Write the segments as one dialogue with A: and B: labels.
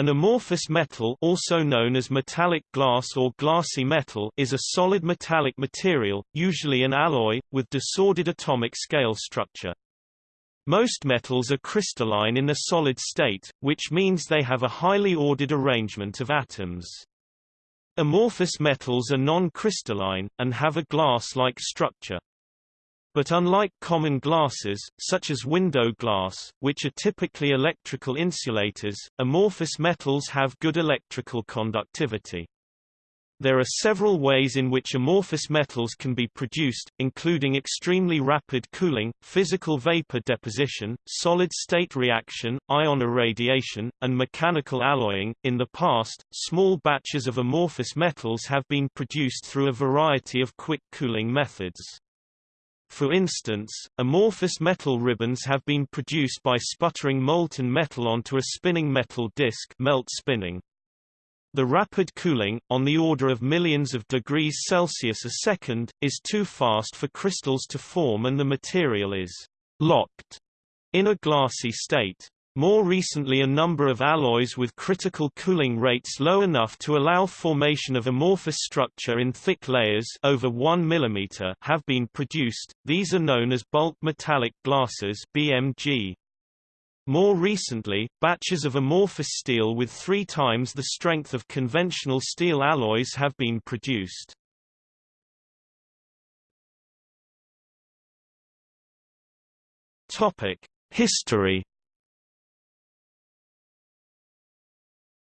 A: An amorphous metal also known as metallic glass or glassy metal is a solid metallic material, usually an alloy, with disordered atomic scale structure. Most metals are crystalline in a solid state, which means they have a highly ordered arrangement of atoms. Amorphous metals are non-crystalline, and have a glass-like structure. But unlike common glasses, such as window glass, which are typically electrical insulators, amorphous metals have good electrical conductivity. There are several ways in which amorphous metals can be produced, including extremely rapid cooling, physical vapor deposition, solid-state reaction, ion irradiation, and mechanical alloying. In the past, small batches of amorphous metals have been produced through a variety of quick cooling methods. For instance, amorphous metal ribbons have been produced by sputtering molten metal onto a spinning metal disc melt spinning. The rapid cooling, on the order of millions of degrees Celsius a second, is too fast for crystals to form and the material is locked in a glassy state. More recently a number of alloys with critical cooling rates low enough to allow formation of amorphous structure in thick layers over 1 mm have been produced, these are known as bulk metallic glasses BMG. More recently, batches of amorphous steel with three times the strength of conventional steel alloys have been produced. History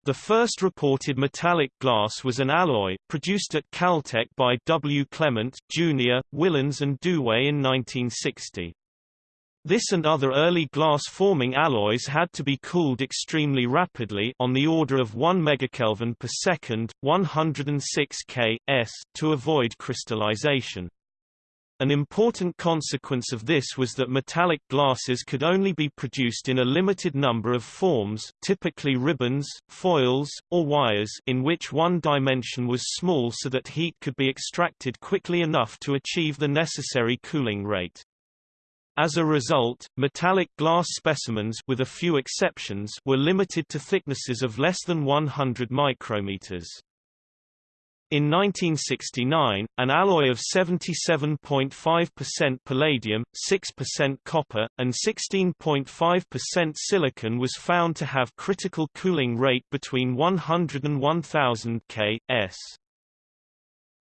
A: The first reported metallic glass was an alloy, produced at Caltech by W. Klement, Jr., Willens and Douay in 1960. This and other early glass-forming alloys had to be cooled extremely rapidly on the order of 1 megakelvin per second, 106 K s, to avoid crystallization. An important consequence of this was that metallic glasses could only be produced in a limited number of forms typically ribbons, foils, or wires in which one dimension was small so that heat could be extracted quickly enough to achieve the necessary cooling rate. As a result, metallic glass specimens with a few exceptions were limited to thicknesses of less than 100 micrometers. In 1969, an alloy of 77.5% palladium, 6% copper, and 16.5% silicon was found to have critical cooling rate between 100 and 1000 K s.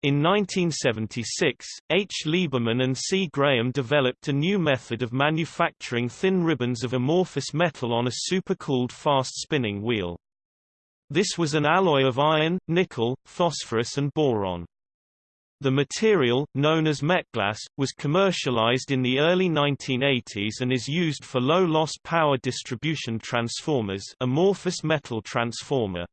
A: In 1976, H. Lieberman and C. Graham developed a new method of manufacturing thin ribbons of amorphous metal on a supercooled fast-spinning wheel. This was an alloy of iron, nickel, phosphorus and boron. The material, known as Metglas, was commercialized in the early 1980s and is used for low-loss power distribution transformers amorphous metal transformer.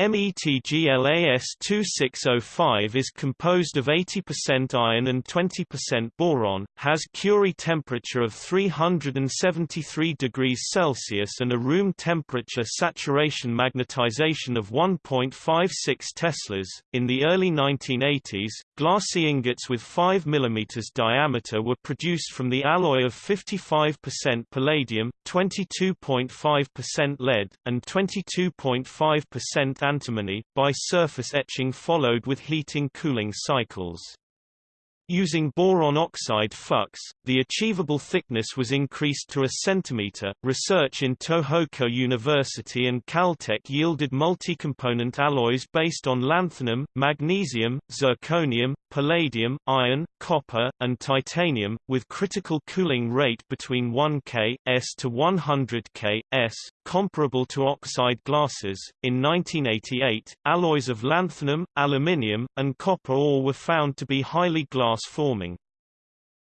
A: METGLAS2605 is composed of 80% iron and 20% boron, has Curie temperature of 373 degrees Celsius and a room temperature saturation magnetization of 1.56 teslas. In the early 1980s, glassy ingots with 5 mm diameter were produced from the alloy of 55% palladium, 22.5% lead, and 22.5% antimony, by surface etching followed with heating-cooling cycles. Using boron oxide flux, the achievable thickness was increased to a centimeter. Research in Tohoku University and Caltech yielded multi-component alloys based on lanthanum, magnesium, zirconium, palladium, iron, copper, and titanium, with critical cooling rate between 1 K s to 100 K s, comparable to oxide glasses. In 1988, alloys of lanthanum, aluminium, and copper all were found to be highly glass forming.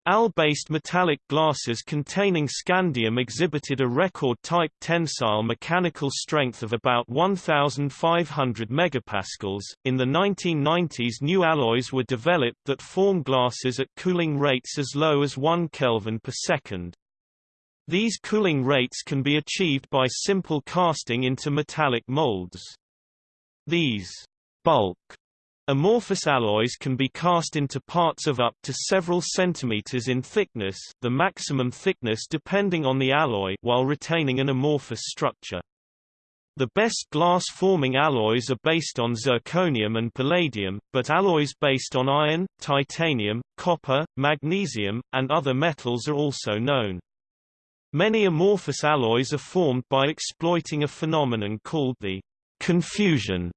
A: Al-based metallic glasses containing scandium exhibited a record-type tensile mechanical strength of about 1,500 megapascals. In the 1990s new alloys were developed that form glasses at cooling rates as low as 1 Kelvin per second. These cooling rates can be achieved by simple casting into metallic molds. These bulk Amorphous alloys can be cast into parts of up to several centimeters in thickness the maximum thickness depending on the alloy while retaining an amorphous structure. The best glass-forming alloys are based on zirconium and palladium, but alloys based on iron, titanium, copper, magnesium, and other metals are also known. Many amorphous alloys are formed by exploiting a phenomenon called the confusion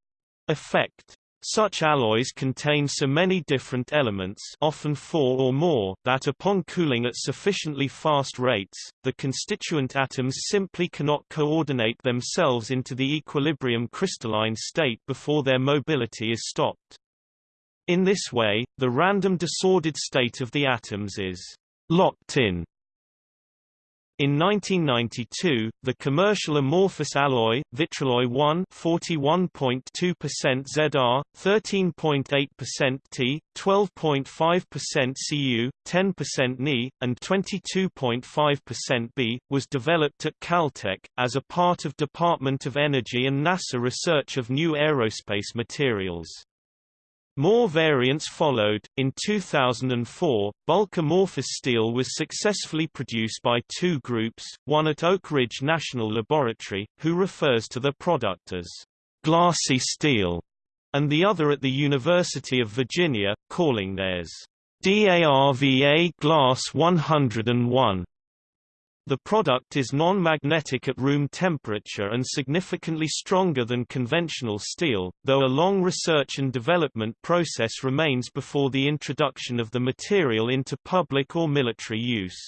A: effect. Such alloys contain so many different elements often four or more that upon cooling at sufficiently fast rates, the constituent atoms simply cannot coordinate themselves into the equilibrium crystalline state before their mobility is stopped. In this way, the random disordered state of the atoms is locked in in 1992, the commercial amorphous alloy, Vitreloy 1 41.2% Zr, 13.8% T, 12.5% Cu, 10% Ni, and 22.5% B, was developed at Caltech, as a part of Department of Energy and NASA research of new aerospace materials. More variants followed. In 2004, bulk amorphous steel was successfully produced by two groups, one at Oak Ridge National Laboratory, who refers to the product as glassy steel, and the other at the University of Virginia, calling theirs DARVA Glass 101. The product is non-magnetic at room temperature and significantly stronger than conventional steel, though a long research and development process remains before the introduction of the material into public or military use.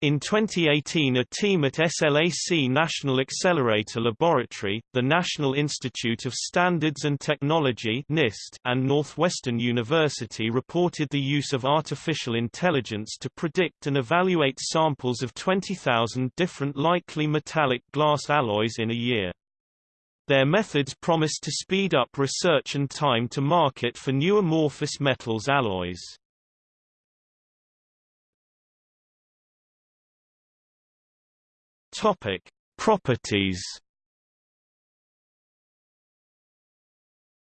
A: In 2018 a team at SLAC National Accelerator Laboratory, the National Institute of Standards and Technology NIST, and Northwestern University reported the use of artificial intelligence to predict and evaluate samples of 20,000 different likely metallic glass alloys in a year. Their methods promise to speed up research and time to market for new amorphous metals alloys. Topic: Properties.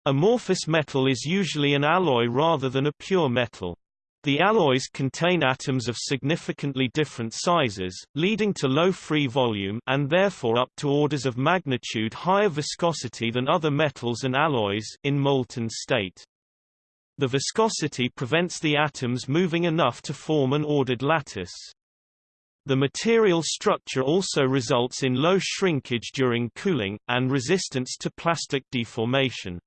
A: Amorphous metal is usually an alloy rather than a pure metal. The alloys contain atoms of significantly different sizes, leading to low free volume and therefore up to orders of magnitude higher viscosity than other metals and alloys in molten state. The viscosity prevents the atoms moving enough to form an ordered lattice. The material structure also results in low shrinkage during cooling, and resistance to plastic deformation.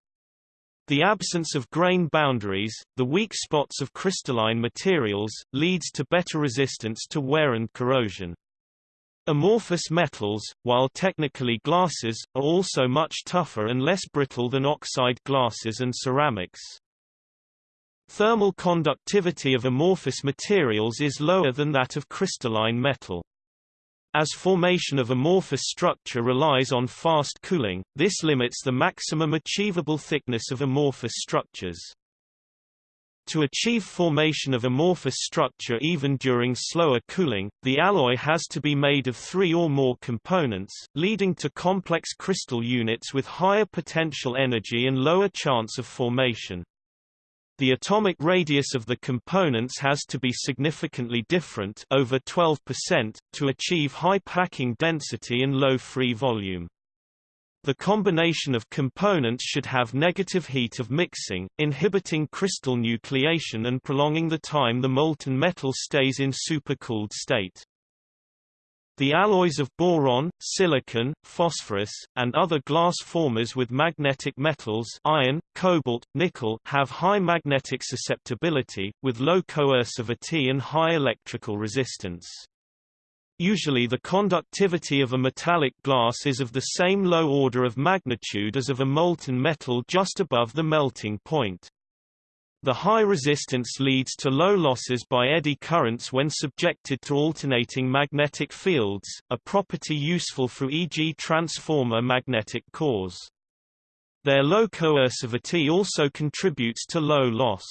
A: The absence of grain boundaries, the weak spots of crystalline materials, leads to better resistance to wear and corrosion. Amorphous metals, while technically glasses, are also much tougher and less brittle than oxide glasses and ceramics. Thermal conductivity of amorphous materials is lower than that of crystalline metal. As formation of amorphous structure relies on fast cooling, this limits the maximum achievable thickness of amorphous structures. To achieve formation of amorphous structure even during slower cooling, the alloy has to be made of three or more components, leading to complex crystal units with higher potential energy and lower chance of formation. The atomic radius of the components has to be significantly different over 12% to achieve high packing density and low free volume. The combination of components should have negative heat of mixing, inhibiting crystal nucleation and prolonging the time the molten metal stays in supercooled state. The alloys of boron, silicon, phosphorus, and other glass formers with magnetic metals iron, cobalt, nickel have high magnetic susceptibility, with low coercivity and high electrical resistance. Usually the conductivity of a metallic glass is of the same low order of magnitude as of a molten metal just above the melting point. The high resistance leads to low losses by eddy currents when subjected to alternating magnetic fields, a property useful for e.g. transformer magnetic cores. Their low coercivity also contributes to low loss.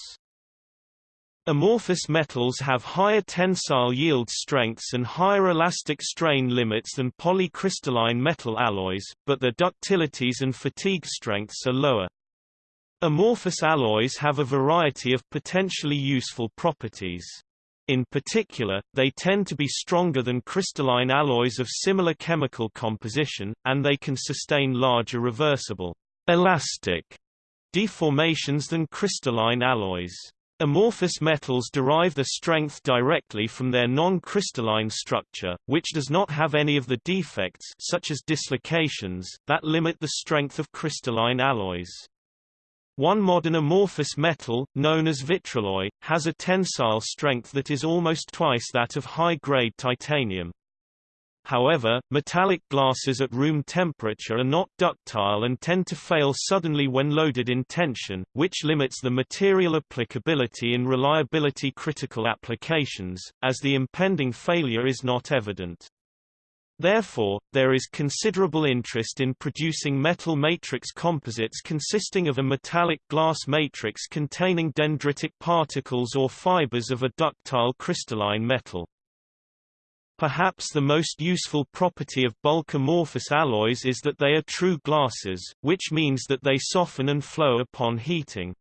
A: Amorphous metals have higher tensile yield strengths and higher elastic strain limits than polycrystalline metal alloys, but their ductilities and fatigue strengths are lower. Amorphous alloys have a variety of potentially useful properties. In particular, they tend to be stronger than crystalline alloys of similar chemical composition, and they can sustain larger reversible elastic deformations than crystalline alloys. Amorphous metals derive their strength directly from their non-crystalline structure, which does not have any of the defects such as dislocations, that limit the strength of crystalline alloys. One modern amorphous metal, known as Vitreloy, has a tensile strength that is almost twice that of high-grade titanium. However, metallic glasses at room temperature are not ductile and tend to fail suddenly when loaded in tension, which limits the material applicability in reliability critical applications, as the impending failure is not evident. Therefore, there is considerable interest in producing metal matrix composites consisting of a metallic glass matrix containing dendritic particles or fibers of a ductile crystalline metal. Perhaps the most useful property of bulk amorphous alloys is that they are true glasses, which means that they soften and flow upon heating.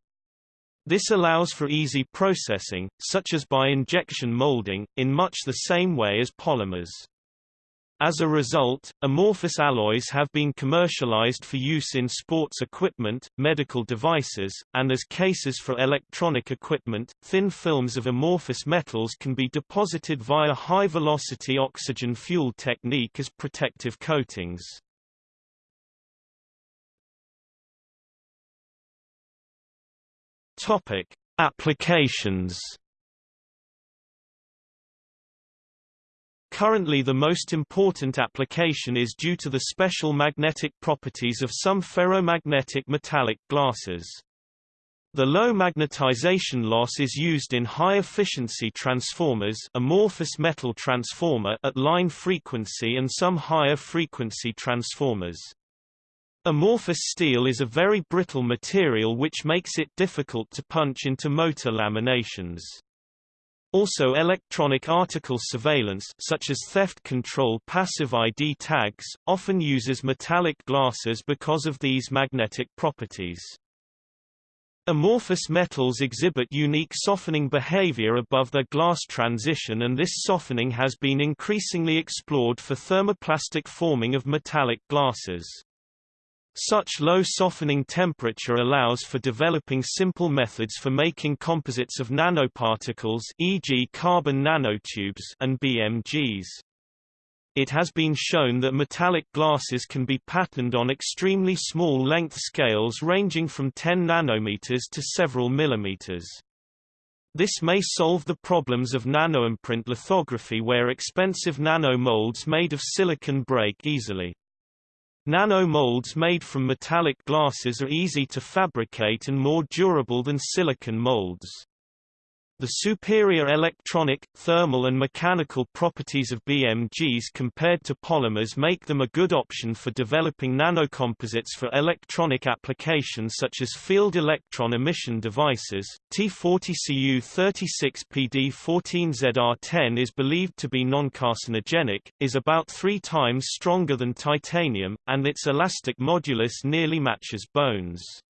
A: This allows for easy processing, such as by injection molding, in much the same way as polymers. As a result, amorphous alloys have been commercialized for use in sports equipment, medical devices, and as cases for electronic equipment. Thin films of amorphous metals can be deposited via high-velocity oxygen fuel technique as protective coatings. Topic: Applications Currently the most important application is due to the special magnetic properties of some ferromagnetic metallic glasses. The low magnetization loss is used in high-efficiency transformers amorphous metal transformer at line frequency and some higher frequency transformers. Amorphous steel is a very brittle material which makes it difficult to punch into motor laminations. Also electronic article surveillance such as theft control passive ID tags, often uses metallic glasses because of these magnetic properties. Amorphous metals exhibit unique softening behavior above their glass transition and this softening has been increasingly explored for thermoplastic forming of metallic glasses. Such low softening temperature allows for developing simple methods for making composites of nanoparticles e.g. carbon nanotubes and BMGs. It has been shown that metallic glasses can be patterned on extremely small length scales ranging from 10 nanometers to several millimeters. This may solve the problems of nanoimprint lithography where expensive nanomolds made of silicon break easily. Nanomolds made from metallic glasses are easy to fabricate and more durable than silicon molds. The superior electronic, thermal and mechanical properties of BMGs compared to polymers make them a good option for developing nanocomposites for electronic applications such as field electron emission devices. T40Cu36PD14ZR10 is believed to be non-carcinogenic, is about three times stronger than titanium, and its elastic modulus nearly matches bones.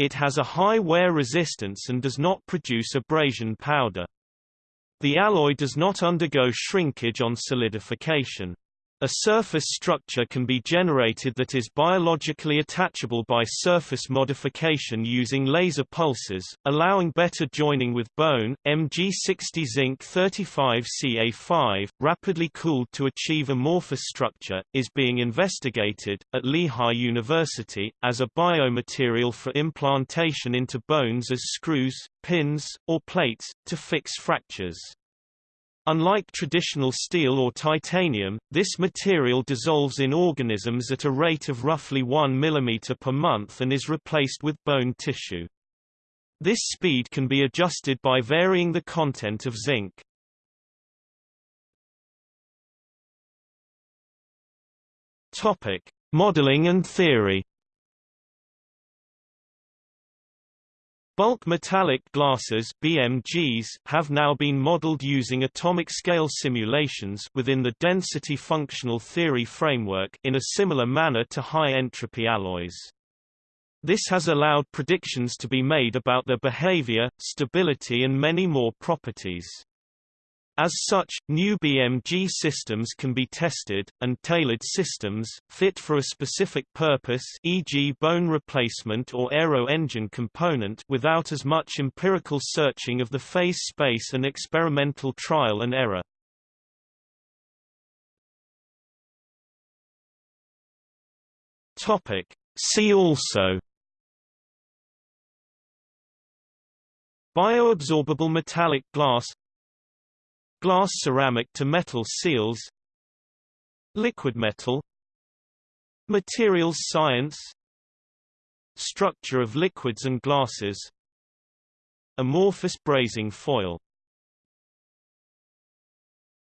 A: It has a high wear resistance and does not produce abrasion powder. The alloy does not undergo shrinkage on solidification. A surface structure can be generated that is biologically attachable by surface modification using laser pulses, allowing better joining with bone. Mg60 zinc 35 Ca5, rapidly cooled to achieve amorphous structure, is being investigated, at Lehigh University, as a biomaterial for implantation into bones as screws, pins, or plates, to fix fractures. Unlike traditional steel or titanium, this material dissolves in organisms at a rate of roughly 1 mm per month and is replaced with bone tissue. This speed can be adjusted by varying the content of zinc. Topic: Modeling and theory. Bulk metallic glasses BMGs have now been modeled using atomic scale simulations within the density functional theory framework in a similar manner to high entropy alloys. This has allowed predictions to be made about their behavior, stability and many more properties. As such, new BMG systems can be tested, and tailored systems, fit for a specific purpose e.g. bone replacement or aero engine component without as much empirical searching of the phase space and experimental trial and error. See also Bioabsorbable metallic glass Glass ceramic to metal seals Liquid metal Materials science Structure of liquids and glasses Amorphous brazing foil